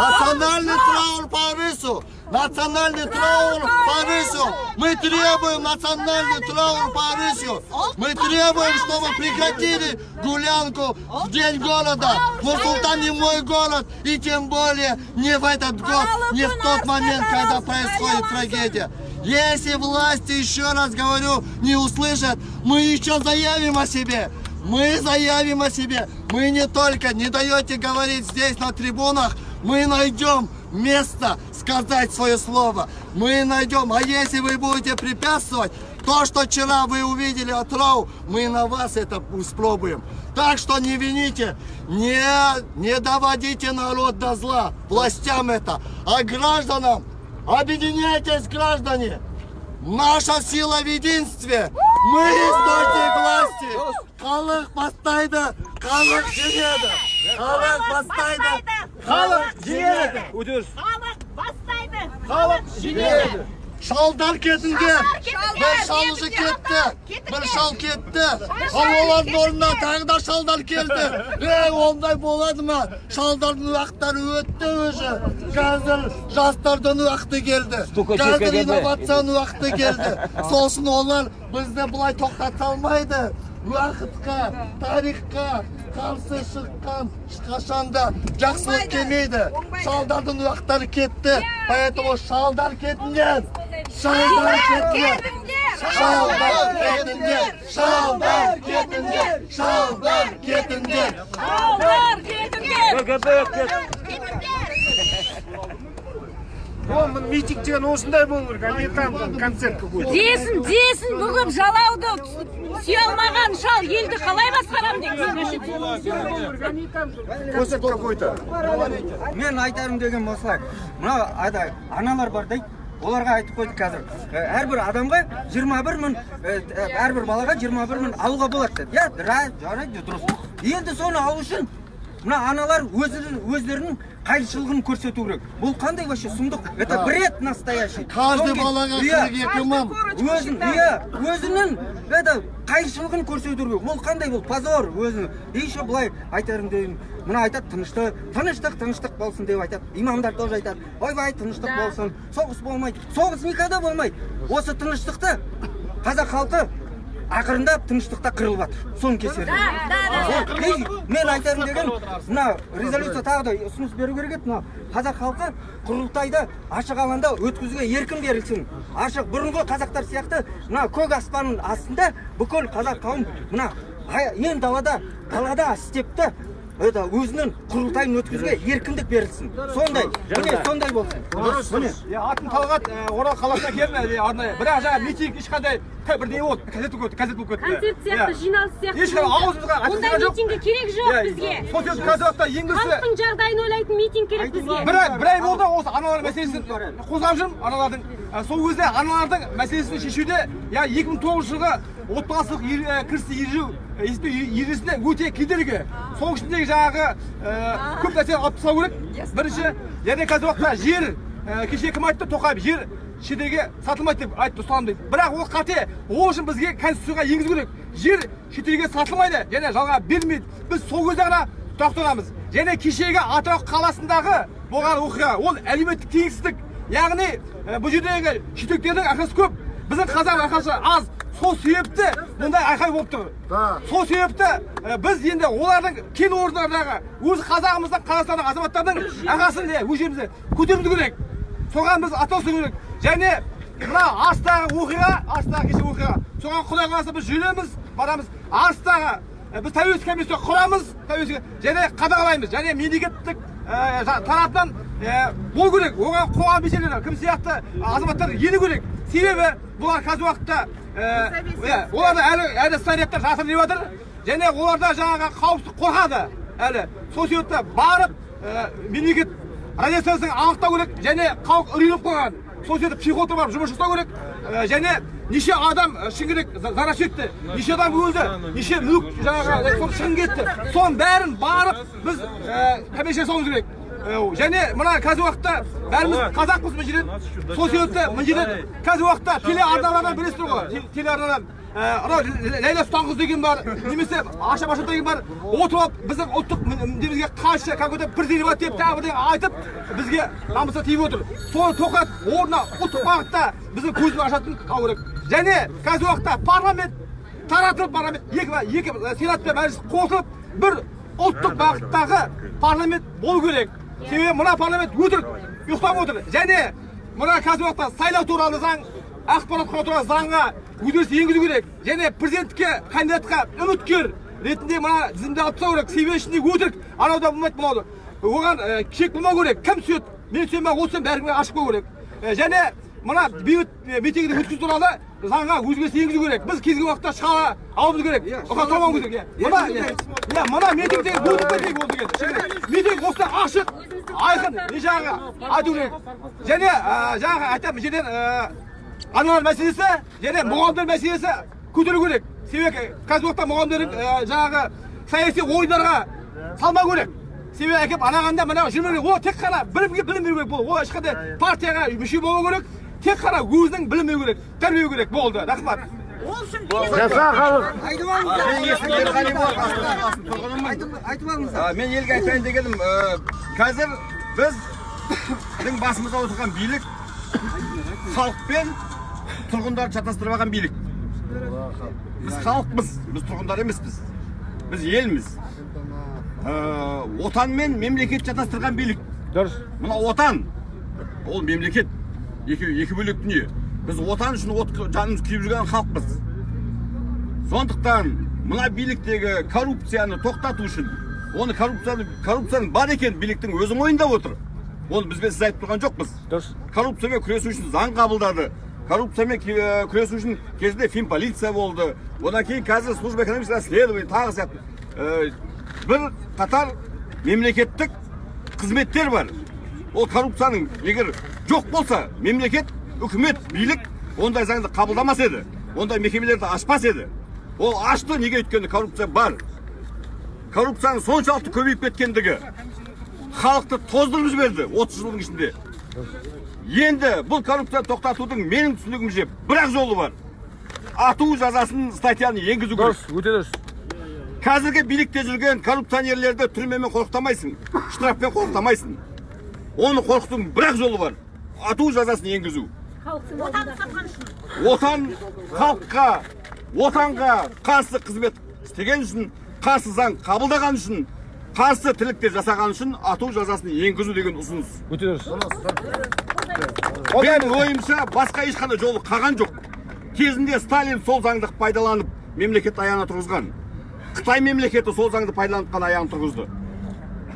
Национальный траур по рысу. Национальный траур по рысу. Мы требуем национальный траур по рысу. Мы требуем, чтобы прекратили гулянку в день города. Нур-Султан не мой город. И тем более не в этот год, не в тот момент, когда происходит трагедия. Если власти, еще раз говорю, не услышат, мы еще заявим о себе. Мы заявим о себе. Мы не только не даете говорить здесь на трибунах, мы найдем место сказать свое слово. Мы найдем. А если вы будете препятствовать, то, что вчера вы увидели от РАУ, мы на вас это испробуем. Так что не вините, не, не доводите народ до зла, властям это, а гражданам. Объединяйтесь, граждане! Наша сила в единстве! Мы источник власти! Халық бастайды, халық жеңеді! Халық бастайды, халық жеңеді! Өтіріс. Халық бастайды. Халық жеңеді. Шалдар кетіңдер! Бір шал уже кетті! Бір шал кетті! Ал олардың орнына тағы да шалдар келді! Ей, ондай болады ма? Шалдардың уақыттары өтті уже! Қазір жастардың уақыты келді! Қазір инновацияның уақыты келді! Сосын олар бізді бұлай тоқтата алмайды! Уақытқа, тарихқа қарсы шыққан ешқашанда жақсылық келмейді. Шалдардың уақыттары кетті. Поэтому шалдар кетіңдер! Шалдар кетіңдер! Шалдар кетіңдер! Шалдар кетіңдер! Шалдар кетіңдер! Алдар кетіңдер. Ол митинг деген осындай болу керек а не там концерт какой-то Десін, десін, бүгіп жалауды сүйе алмаған шал елді қалай басқарам деп а не там концерт какой-то мен айтарым деген осылай. Мына аналар бар дейді оларға айтып қойдық қазір. Ә, әрбір адамға 21 мың ә, әрбір балаға 21 мың алуға болады деді иә ра- жарайды дұрыс. Енді соны алу үшін мына аналар өздерінің өздерінің қайшылығын көрсету керек. Бұл қандай вообще сұмдық? Это бред настоящий. Каждый балаға Иә. 42 мың. өзін иә өзінің это қайшылығын көрсету керек. Ол қандай бұл позор өзі и еще былай айтарым деймін мына айтады тыныштық тыныштық тыныштық болсын деп айтады. Имамдар тоже айтады. Ойбай тыныштық болсын. Соғыс болмайды. Соғыс никогда болмайды. Осы тыныштықты қазақ халқы ақырындап тыныштықта қырылып жатыр. Соның кесірінен. Мен айтарым деген мына резолюция тағы да ұсыныс беру керек еді. Мына қазақ халқы құрылтайды ашық алаңда өткізуге еркін берілсін. Ашық бұрынғы қазақтар сияқты мына көк аспанның астында бүкіл қазақ қауым мына ен далада далада степті это өзінің құрылтайын өткізуге еркіндік берілсін. Сондай міне сондай болсын. Міне. Иә, атым талғат орал қаласына келдім ә, арнайы. Бірақ жаңағы митинг ешқандай бірдеңе болды газет болып кетті газет болып кетті концерт сияқты Иә. жиналыс сияқты ешқандай ауызымызға ондай митингге керек жоқ Иә, бізге сол себепті қазір уақытта ең бірінші халықтың жағдайын ойлайтын митинг керек бізге бір ай бір ай болды осы аналар мәселесін қозғап жүрмін аналардың сол кезде аналардың мәселесін шешуде я 2009 жылғы отбасылық ер- ә, кірісті есептеу ережесіне өте кедергі соның ішіндегі жаңағы көп нәрсе алып тастау керек бірінші және қазір уақытта жер кеше кім айтты? Тоқаев жер шетелге сатылмайды деп айтты ұсталам дейді бірақ ол қате ол үшін бізге конституцияға енгізу керек. Жер шетелге сатылмайды және жалға берілмейді біз сол кезде ғана тоқтағанбыз және кешегі атырау қаласындағы болған оқиға ол әлеуметтік теңсіздік яғни ә, бұл жердегі шетелдіктердің ақшасы көп. Біздің қазақ ақшасы аз. Сол себепті мұндай айқай болып тұр. Сол себепті ә, біз енді олардың кен орындардағы өз қазағымыздың қазақстанның азаматтардың ақасын иә өз жерімізде көтеруіміз керек. Соған біз атосу керек және мына арыстағы оқиға арыстағы кеше оқиға. Соған құдай қаласа біз жүреміз барамыз. Арыстағы біз тәуелсіз комиссия құрамыз тәуелсіз және қадағалаймыз. Және мемлекеттік тарапынан болу керек. Оған қоғам белсенділері кім сияқты азаматтар ену керек. Себебі бұлар қазіргі уақытта оларда әлі әлі снарядтар жатыр деп жатыр. Және оларда жаңағы қауіпсіздік қорқады әлі. Сол себепті барып мемлекет радиациясын анықтау керек және халық үрейленіп қалған. Сол себепті психологтар барып жұмыс жасау керек. Ә, және неше адам ә, шыны керек за- зардап шекті неше адам өлді неше мүлік жаңағы сол шығын кетті. Соның бәрін барып біз комиссия жасауымыз керек. Және мына қазіргі уақытта бәріміз қазақпыз мына жерден. Сол себепті мына жерден қазіргі уақытта телеарналардан білесіздер ғой те- телеарнадан анау ләйлә сұлтанқызы деген бар немесе аша баша деген бар отырып алып біздің ұлттық немізге қайшы как будто презерватив деп тағы бірдеңе айтып бізге намысқа тиіп отыр соны тоқтатып орнына ұлттық бағытта біздің көзімізді ашатын алу керек және қазіргі уақытта парламент таратылып парламент екі екі сенат пен мәжіліс қосылып бір ұлттық бағыттағы парламент болу керек себебі мына парламент өтірік ұйықтап отыр және мына қазіргі уақытта сайлау туралы заң ақпарат құрау туралы заңға өзгеріс енгізу керек. Және президенттікке кандидатқа үміткер ретінде мына тізімді алып тастау керек. Себебі ішінде өтірік анау да болмайды мынау да оған ә, шек болмау керек. Кім түседі мен түсемін ба ол түсемін бәріне ашық болу керек. Ә, және мына бейбіт митингді өткізу туралы заңға өзгеріс енгізу керек. Біз кез келген уақытта шыға алуымыз керек. Ұқа тұрмауымыз керек. Иә мына иә иә, мына митинг деген өтіп ол деген. митинг осылай ашық айқын не жаңағы айту керек. Және жаңағы айтамын бұл жерден аналар мәселесі және мұғалімдер мәселесі көтеру керек себебі қазіргі уақытта мұғалімдердің ә, жаңағы саяси ойындарға салмау керек себебі әкеп анағанда мына жүрмеу керек ол тек қана білімге білім беру керек болды. Ол ешқандай партияға мүше болмау керек. Тек қана өзінің білім беру керек тәрбиелеу керек болды. Рахмат. Жаса халық. айтып алыңыздар. Мен елге айтайын дегенім ә, қазір біз біздің басымызда отырған билік халық пен тұрғындарды шатастырып алған билік. Біз халықпыз. Біз тұрғындар емеспіз. Біз елміз. Ә, отан мен мемлекет шатастырған билік. Дұрыс. мына отан. Ол мемлекет. Екі, екі бөлек дүние. Біз отан үшін от, жанымыз күйіп жүрген халықпыз. Сондықтан мына биліктегі коррупцияны тоқтату үшін оны коррупцияны коррупцияның бар екенін биліктің өзі мойындап отыр. Оны бізбен сіз айтып тұрған жоқпыз Дұрыс. коррупциямен күресу үшін заң қабылдады коррупциямен күресу үшін кезінде финполиция болды одан кейін қазір служба экономического расследования тағы сияқты бір қатар мемлекеттік қызметтер бар ол коррупцияның егер жоқ болса мемлекет үкімет билік ондай заңды қабылдамас еді ондай мекемелерді ашпас еді ол ашты неге өйткені коррупция бар коррупцияның соншалықты көбейіп кеткендігі халықты тоздырып жіберді 30 жылдың ішінде. Енді бұл коррупцияны тоқтатудың менің түсінігімше бір ақ жолы бар. Ату жазасын статьяны енгізу керек. Дұрыс, өте дұрыс. қазіргі билікте жүрген коррупционерлерді түрмемен қорқытамайсың штрафпен қорқытамайсың. Оны қорқытудың бір ақ жолы бар. Ату жазасын енгізу. Отан халыққа отанға қарсы қызмет істеген үшін қарсы заң қабылдаған үшін қарсы тірліктер жасаған үшін ату жазасын енгізу деген ұсыныс. Өте дұрыс. менің ойымша басқа ешқандай жолы қалған жоқ. Кезінде сталин сол заңды пайдаланып мемлекет аяғына тұрғызған. Қытай мемлекеті сол заңды пайдаланып қана аяғын тұрғызды.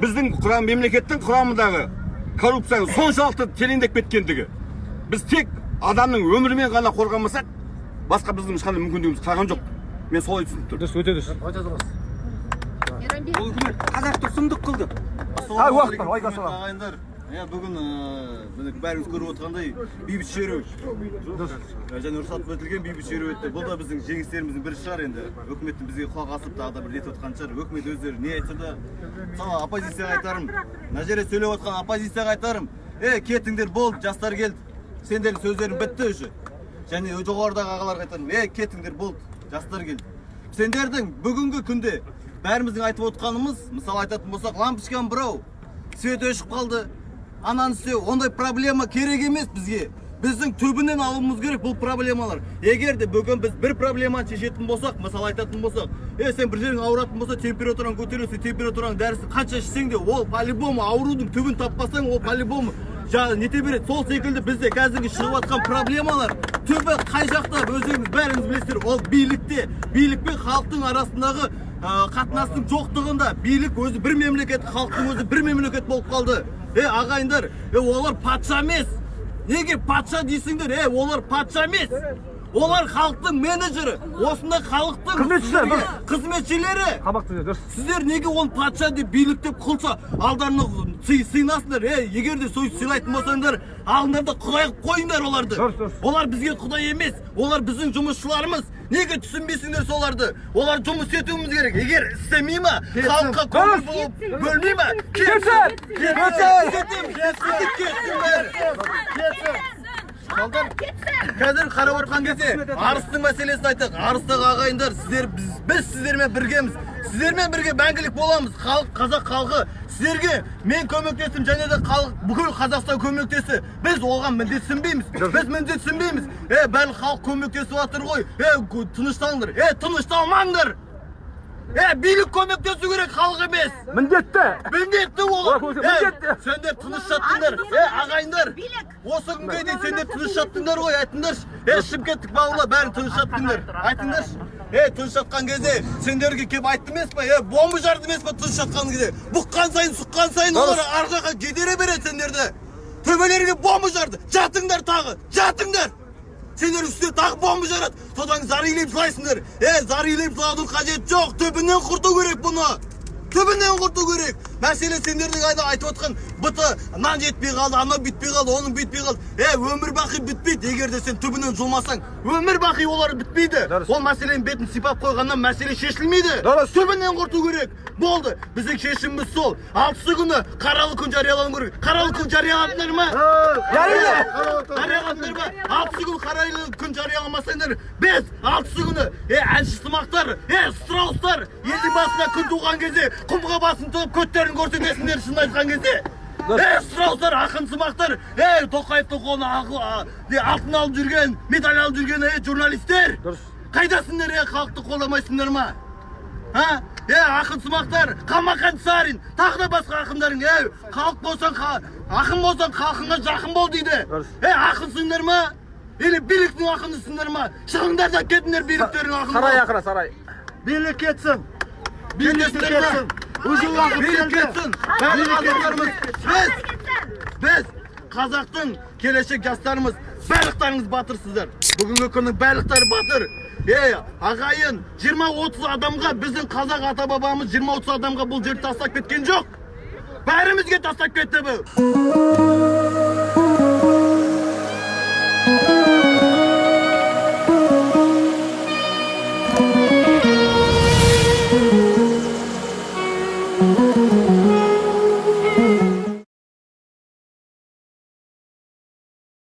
Біздің құрам мемлекеттің құрамындағы коррупцияның соншалықты тереңдеп кеткендігі. Біз тек адамның өмірімен ғана қорғамасақ басқа біздің ешқандай мүмкіндігіміз қалған жоқ. Мен солай түсініп тұрмын. Дұрыс, өте дұрыс. Ол үкімет қазақты сұмдық қылды. Ай уақыт бар ағайындар. Иә бүгін міне бәріңіз көріп отырғандай бейбіт шеру және рұқсат етілген бейбіт шеру өтті. Бұл да біздің жеңістеріміздің бірі шығар енді. Үкіметтің бізге құлақ асып тағы да бір нетіп отқан шығар. Үкімет өздері не айтса да мысалы оппозицияға айтарым. Мына жерде сөйлеп отқан оппозицияға айтарым. Ей кетіңдер болды жастар келді. Сендердің сөздерің бітті уже. Және жоғарыдағы ағаларға айтарым. Ей кетіңдер болды жастар келді. Сендердің бүгінгі күнде бәріміздің айтып отқанымыз мысалы айтатын болсақ лампочканы бұрау свет өшіп қалды ананы істеу ондай проблема керек емес бізге. Біздің түбінен алуымыз керек бұл проблемалар. Егер де бүгін біз бір проблеманы шешетін болсақ мысалы айтатын болсақ е сен бір жерің ауыратын болса температураң көтерілсе температураның дәрісін қанша ішсең де ол по любому аурудың түбін таппасаң ол по любому жаңағы нете береді сол секілді бізде қазіргі шығып жатқан проблемалар түбі қай жақта өздеріңіз бәріңіз білесіздер ол билікте. Билік пен халықтың арасындағы қатынастың жоқтығында билік өзі бір мемлекет халықтың өзі бір мемлекет болып қалды. Е ағайындар е олар патша емес. Неге патша дейсіңдер? Е олар патша емес. Олар халықтың менеджері осында халықтың Қызметшілер, сіздерге қызметшілері. Қабақты дұрыс. Сіздер неге оны патша деп билік деп қылса алдарына сый сыйнасыңдар е егер де сол сыйлайтын болсаңдар алыңдар да құдай қылып қойыңдар оларды. Дұрыс, дұрыс. олар бізге құдай емес олар біздің жұмысшыларымыз. Неге түсінбейсіңдер соларды? Олар жұмыс етуіміз керек. Егер істемей ма халыққа көңіл Дұрыс. болып бөлмей ма? Кетсін! кетсін. Кетсін. Кетсін. Қазір қарап отырған кезде арыстың мәселесін айтайық арыстағы ағайындар сіздер біз, біз сіздермен біргеміз. Сіздермен бірге мәңгілік боламыз халық қазақ халқы. Сіздерге мен көмектестім және де халық бүкіл қазақстан көмектесті. Біз оған міндетсінбейміз біз міндетсінбейміз е барлық халық көмектесіп жатыр ғой. Е тынышталыңдар. Е тынышталмаңдар! Е билік көмектесу керек халық емес. Міндетті. Міндетті ол міндетті. сендер тыныш жаттыңдар. Е ағайындар. осы күнге дейін сендер тыныш жаттыңдар ғой айтыңдаршы. Е шымкенттік балалар бәрін тыныш жаттыңдар. айтыңдаршы. е тыныш жатқан кезде сендерге келіп айтты емес па? Е бомба жарды емес па тыныш жатқан кезде? Бұққан сайын сұққан сайын олар ар жаққа кедере береді сендерді. Төбелеріңе бомба жарды. Жатыңдар тағы жатыңдар. Сендер үстіне тағы бомба жарады содан зар илеп жылайсыңдар е зар илеп жылаудың қажеті жоқ түбінен құрту керек бұны түбінен құрту керек мәселе сендердің айда айтып отқан быты нан жетпей қалды анау бүйтпей қалды оның бүйтпей қалды. Е өмір бақи бітпейді егер де сен түбінен жұлмасаң. Өмір бақи олар бітпейді. Ол мәселенің бетін сипап қойғаннан мәселе шешілмейді. Дұрыс. түбінен құрту керек. Болды біздің шешіміміз сол. Алтысы күні қаралы күн жариялану керек. Қаралы күн жарияладыңдар ма? Жариялады. жарияладыңдар ма? Алтысы күн қарайлы күн жарияламасаңдар біз алтысы күні е әнші сымақтар е страустар. Елдің басына күн туған кезде құмға басын тығып көттерін көрсетесіңдер шын айтқан кезде. Е страустар ақын сымақтар. Е тоқаевтың қолына алтын алып жүрген медаль алып жүрген е журналистер. Дұрыс. қайдасыңдар е халықты қолдамайсыңдар ма? А? Е ақын сымақтар қалмақан сарин тағы да басқа ақындарың е халық болсаң ақын болсаң халқыңа жақын бол дейді. Дұрыс. е ақынсыңдар ма? Или биліктің ақынысыңдар ма? Шығыңдар да кетіңдер биліктерің сарай ақыра сарай. Билік кетсін. Билік кетсін. Уже уақыт билік кетсін бәрі қазақтарымыз біз біз қазақтың келешек жастарымыз барлықтарыңыз батырсыздар бүгінгі күннің барлықтары батыр е ағайын 20-30 адамға біздің қазақ ата бабамыз 20-30 адамға бұл жерді тастап кеткен жоқ бәрімізге тастап кетті бұл